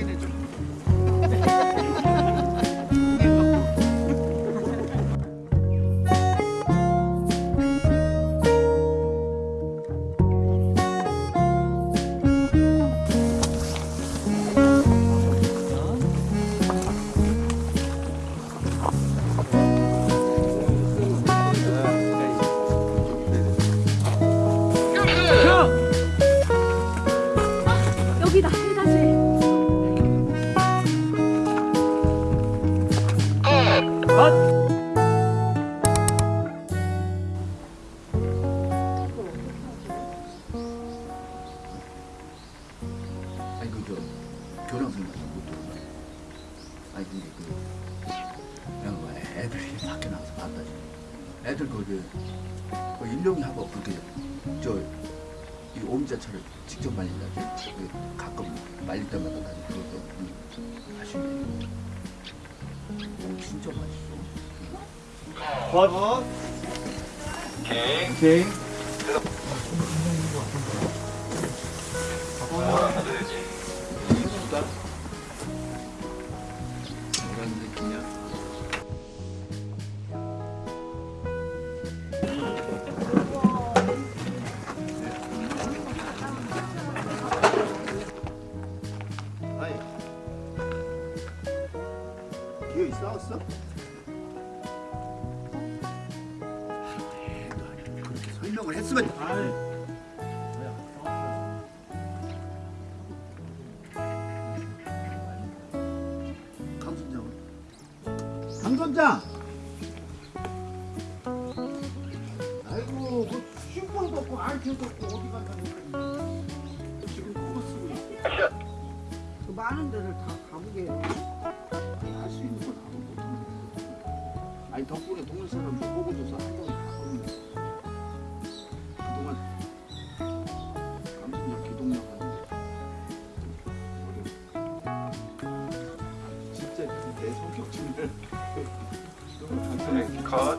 가까이 대죠. 아, 여기다 해가지 컷! 아니 그저 교랑 생각도 못 들어가 아니 근데 그 그냥 뭐 애들이 밖에 나가서 봤다 애들 거기 그, 그, 그 일용이 하고 그렇게 저이 옴자차를 직접 말린다 그 가끔 말릴 때마다 그것도. 진짜 맛있어. 컷. 오케이. 오케이. 하나 되지. 이쁘다. 뭐라 느끼냐? 아이. 기어이 싸웠어? 그렇게 설명을 했으면 아이고 그 슈퍼도 없고 알티도 없고 어디 간다는 거야 지금 그거 쓰고 있어 그 많은 데를 다 가보게 아니 덕분에 동네 사람 좀 보고줘서 한 번에 가거든요 그동안 강순장 기동력 하는데 진짜 내 성격 중에 컷.